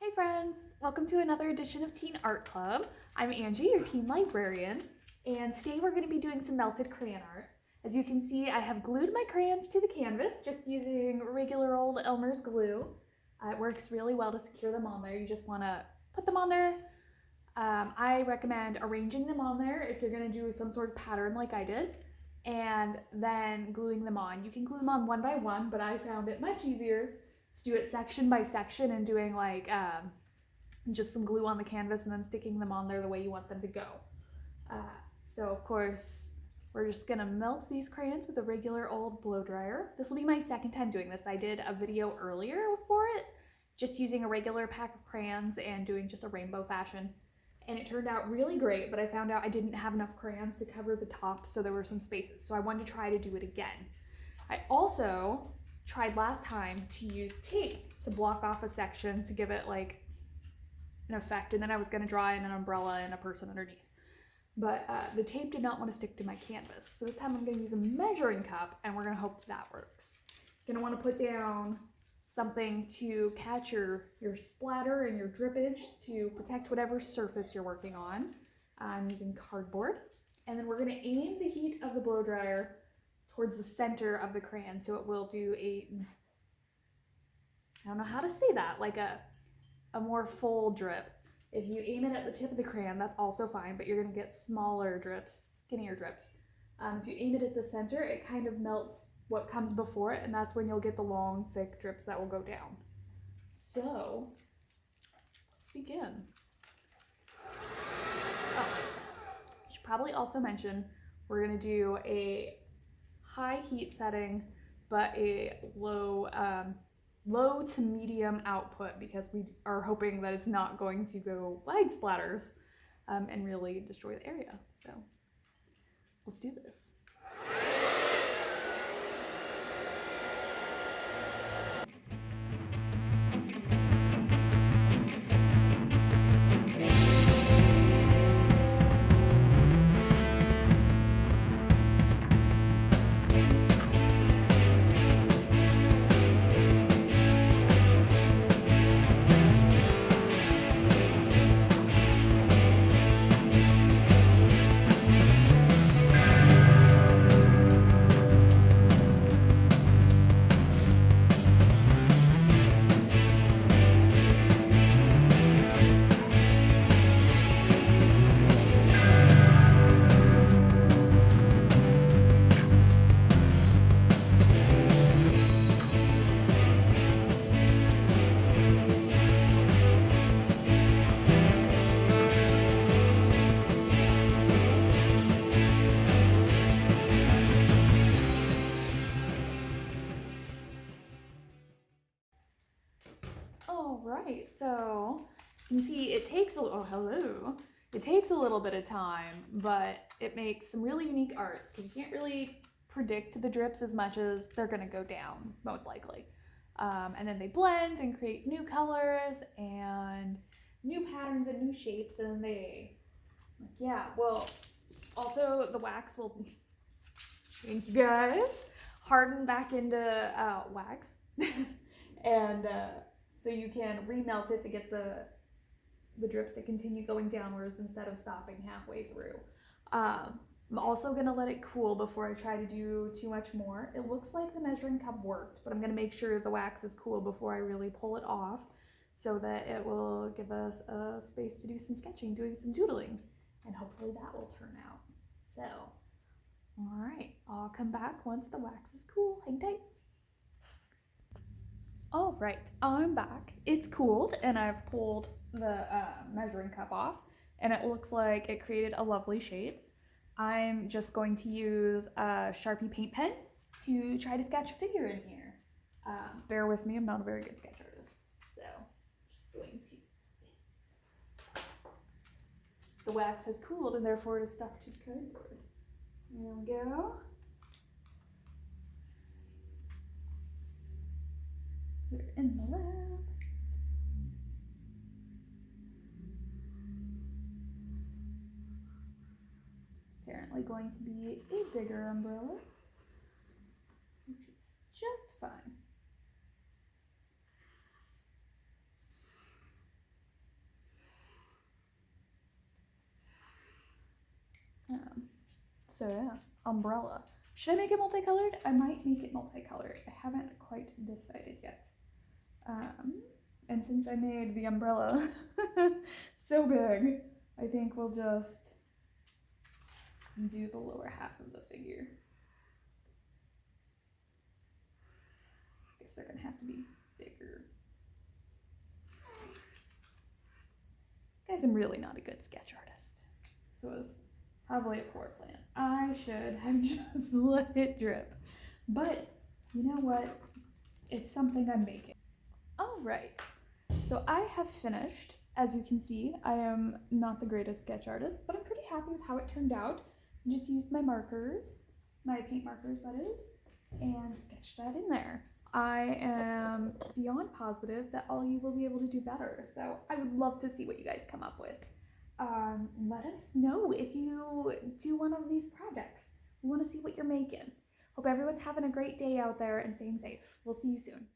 Hey friends, welcome to another edition of Teen Art Club. I'm Angie, your teen librarian, and today we're going to be doing some melted crayon art. As you can see, I have glued my crayons to the canvas just using regular old Elmer's glue. Uh, it works really well to secure them on there. You just want to put them on there. Um, I recommend arranging them on there if you're going to do some sort of pattern like I did, and then gluing them on. You can glue them on one by one, but I found it much easier do it section by section and doing like um, just some glue on the canvas and then sticking them on there the way you want them to go. Uh, so of course, we're just gonna melt these crayons with a regular old blow dryer. This will be my second time doing this. I did a video earlier for it, just using a regular pack of crayons and doing just a rainbow fashion. And it turned out really great, but I found out I didn't have enough crayons to cover the top, so there were some spaces. So I wanted to try to do it again. I also tried last time to use tape to block off a section to give it like an effect and then I was going to draw in an umbrella and a person underneath. But uh, the tape did not want to stick to my canvas. So this time I'm going to use a measuring cup and we're going to hope that works. Going to want to put down something to catch your, your splatter and your drippage to protect whatever surface you're working on. I'm using cardboard. And then we're going to aim the heat of the blow dryer towards the center of the crayon so it will do a I don't know how to say that like a a more full drip. If you aim it at the tip of the crayon that's also fine but you're gonna get smaller drips skinnier drips. Um, if you aim it at the center it kind of melts what comes before it and that's when you'll get the long thick drips that will go down. So let's begin. Oh, I should probably also mention we're gonna do a high heat setting, but a low, um, low to medium output because we are hoping that it's not going to go wide splatters um, and really destroy the area. So let's do this. You see it takes a oh hello. It takes a little bit of time, but it makes some really unique arts because you can't really predict the drips as much as they're gonna go down, most likely. Um, and then they blend and create new colors and new patterns and new shapes and they, yeah, well, also the wax will, thank you guys, harden back into uh, wax. and uh, so you can remelt it to get the the drips to continue going downwards instead of stopping halfway through. Um, I'm also gonna let it cool before I try to do too much more. It looks like the measuring cup worked, but I'm gonna make sure the wax is cool before I really pull it off so that it will give us a space to do some sketching, doing some doodling, and hopefully that will turn out. So, all right, I'll come back once the wax is cool. Hang tight. All right, I'm back. It's cooled and I've pulled the uh, measuring cup off and it looks like it created a lovely shape. I'm just going to use a Sharpie paint pen to try to sketch a figure in here. Uh, bear with me, I'm not a very good sketch artist. So, going to... The wax has cooled and therefore it is stuck to the cardboard. There we go. We're in the lab. definitely going to be a bigger umbrella, which is just fine. Um, so yeah, umbrella. Should I make it multicolored? I might make it multicolored. I haven't quite decided yet. Um, and since I made the umbrella so big, I think we'll just do the lower half of the figure. I guess they're gonna have to be bigger. Guys, I'm really not a good sketch artist. So it was probably a poor plan. I should have just let it drip. But you know what? It's something I'm making. All right. So I have finished. As you can see, I am not the greatest sketch artist, but I'm pretty happy with how it turned out. Just used my markers, my paint markers that is, and sketched that in there. I am beyond positive that all you will be able to do better. So I would love to see what you guys come up with. Um, let us know if you do one of these projects. We want to see what you're making. Hope everyone's having a great day out there and staying safe. We'll see you soon.